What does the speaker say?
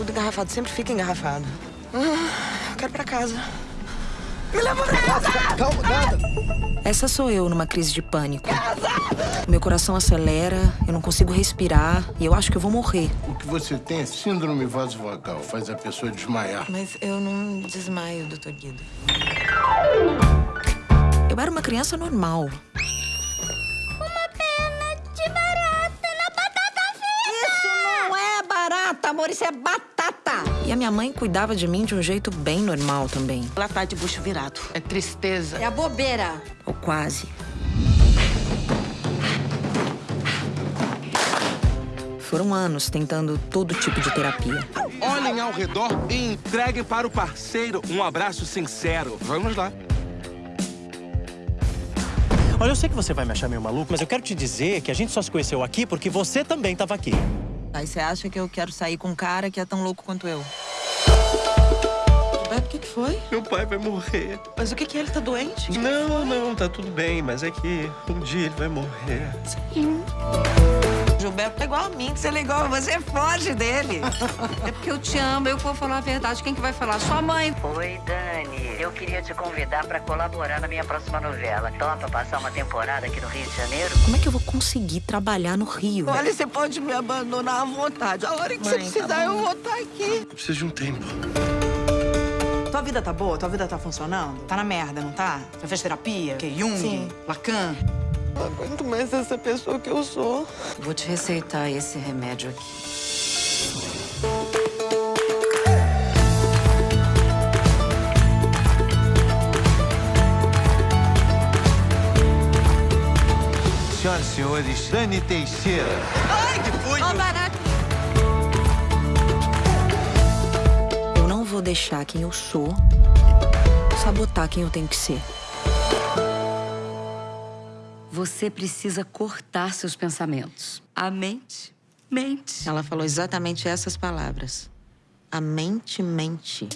tudo engarrafado. Sempre fica engarrafado. Ah, quero ir pra casa. Me leva pra casa! Calma, nada. Essa sou eu numa crise de pânico. Meu coração acelera, eu não consigo respirar e eu acho que eu vou morrer. O que você tem é síndrome vasovagal, faz a pessoa desmaiar. Mas eu não desmaio, doutor Guido. Eu era uma criança normal. Amor, isso é batata. E a minha mãe cuidava de mim de um jeito bem normal também. Ela tá de bucho virado. É tristeza. É a bobeira. Ou quase. Foram anos tentando todo tipo de terapia. Olhem ao redor e entreguem para o parceiro um abraço sincero. Vamos lá. Olha, eu sei que você vai me achar meio maluco, mas eu quero te dizer que a gente só se conheceu aqui porque você também estava aqui. Aí você acha que eu quero sair com um cara que é tão louco quanto eu? Beto, o que, que foi? Meu pai vai morrer. Mas o que, que é? Ele tá doente? Não, não, tá tudo bem, mas é que um dia ele vai morrer. Gilberto é igual a mim, que você é igual, você foge dele. É porque eu te amo, eu que vou falar a verdade. Quem que vai falar? Sua mãe. Oi, Dani. Eu queria te convidar para colaborar na minha próxima novela. Topa passar uma temporada aqui no Rio de Janeiro? Como é que eu vou conseguir trabalhar no Rio? Olha, você pode me abandonar à vontade. A hora que você precisar, eu vou estar aqui. Eu preciso de um tempo. Tua vida tá boa? Tua vida tá funcionando? Tá na merda, não tá? Já fez terapia? Que Jung? Sim. Lacan? Não aguento mais essa pessoa que eu sou. Vou te receitar esse remédio aqui. Senhoras e senhores, Dani Teixeira. Ó, barato. Eu não vou deixar quem eu sou sabotar quem eu tenho que ser. Você precisa cortar seus pensamentos. A mente mente. Ela falou exatamente essas palavras. A mente mente.